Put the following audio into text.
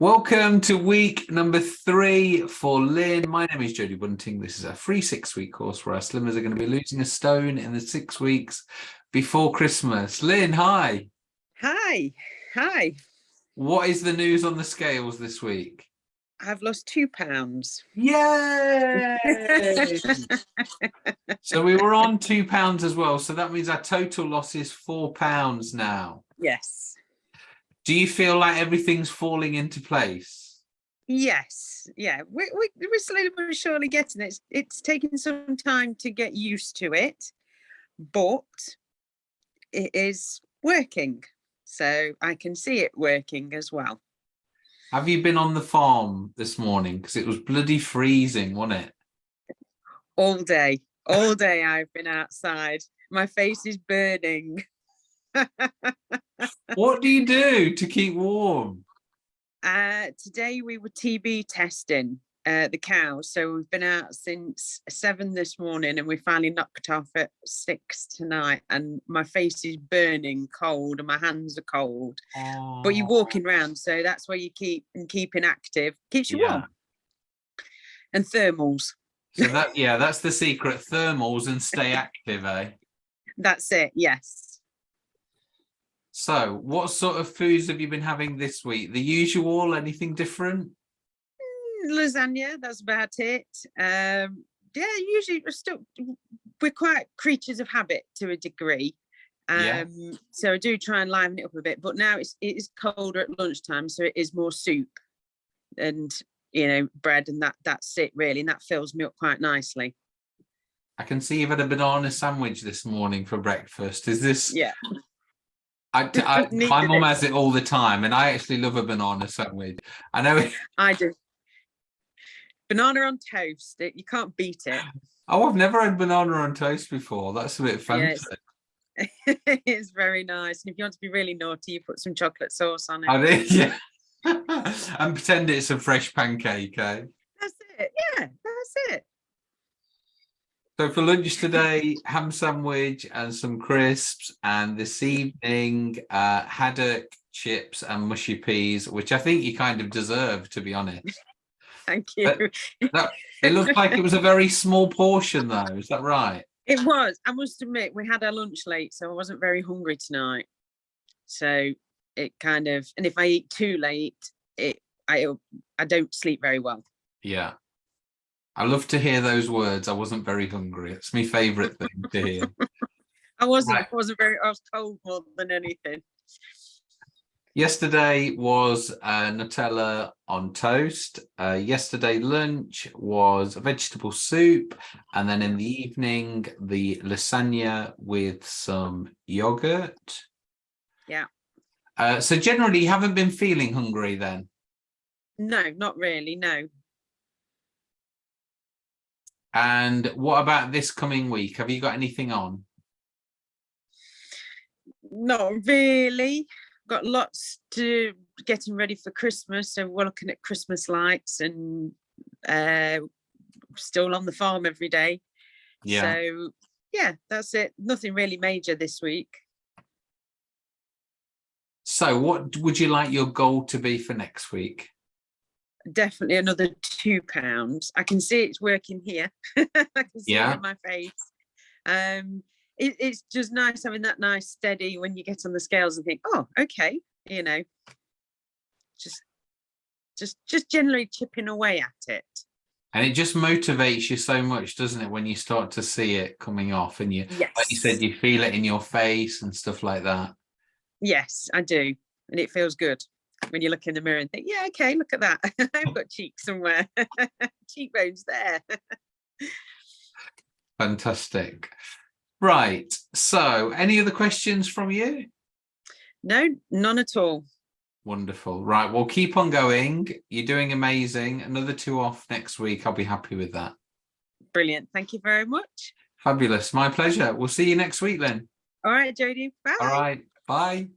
Welcome to week number three for Lynn. My name is Jodie Bunting. This is a free six-week course where our slimmers are going to be losing a stone in the six weeks before Christmas. Lynn, hi. Hi. Hi. What is the news on the scales this week? I've lost two pounds. Yay! so we were on two pounds as well. So that means our total loss is four pounds now. Yes. Do you feel like everything's falling into place? Yes. Yeah. We, we, we're slowly but surely getting it. It's, it's taking some time to get used to it, but it is working. So I can see it working as well. Have you been on the farm this morning? Because it was bloody freezing, wasn't it? All day. All day I've been outside. My face is burning. what do you do to keep warm? Uh, today we were TB testing uh, the cows. So we've been out since seven this morning and we finally knocked off at six tonight. And my face is burning cold and my hands are cold. Oh. But you're walking around, so that's why you keep and keeping active. Keeps you yeah. warm. And thermals. So that yeah, that's the secret. Thermals and stay active, eh? That's it, yes. So what sort of foods have you been having this week? The usual, anything different? Mm, lasagna, that's about it. Um, yeah, usually we're still, we're quite creatures of habit to a degree. Um, yeah. So I do try and liven it up a bit, but now it's it is colder at lunchtime, so it is more soup and you know bread and that that's it really, and that fills me up quite nicely. I can see you've had a banana sandwich this morning for breakfast. Is this yeah I, I my mom has it all the time, and I actually love a banana sandwich. I know. I do. Banana on toast. It, you can't beat it. Oh, I've never had banana on toast before. That's a bit fancy. Yeah, it's, it's, very nice. And if you want to be really naughty, you put some chocolate sauce on it. I yeah. and pretend it's a fresh pancake, eh? That's it. Yeah, that's it. So for lunch today, ham sandwich and some crisps, and this evening, uh, haddock, chips and mushy peas, which I think you kind of deserve, to be honest. Thank you. That, it looked like it was a very small portion though, is that right? It was. I must admit, we had our lunch late, so I wasn't very hungry tonight. So it kind of, and if I eat too late, it I I don't sleep very well. Yeah. I love to hear those words. I wasn't very hungry. It's my favourite thing to hear. I wasn't. Right. I wasn't very. I was cold more than anything. Yesterday was uh, Nutella on toast. Uh, yesterday lunch was vegetable soup, and then in the evening the lasagna with some yogurt. Yeah. Uh, so generally, you haven't been feeling hungry then? No, not really. No, and what about this coming week? Have you got anything on? Not really. Got lots to getting ready for Christmas. So we're looking at Christmas lights and uh, still on the farm every day. Yeah. So yeah, that's it. Nothing really major this week. So what would you like your goal to be for next week? Definitely another two pounds. I can see it's working here. I can see yeah. it in my face. Um, it, it's just nice having that nice steady when you get on the scales and think, oh, okay, you know, just, just, just generally chipping away at it. And it just motivates you so much, doesn't it, when you start to see it coming off and you, yes. like you said, you feel it in your face and stuff like that. Yes, I do. And it feels good when you look in the mirror and think, yeah, okay, look at that. I've got cheeks somewhere, cheekbones there. Fantastic. Right. So any other questions from you? No, none at all. Wonderful. Right. Well, keep on going. You're doing amazing. Another two off next week. I'll be happy with that. Brilliant. Thank you very much. Fabulous. My pleasure. We'll see you next week then. All right, Jodie. Bye. All right. Bye.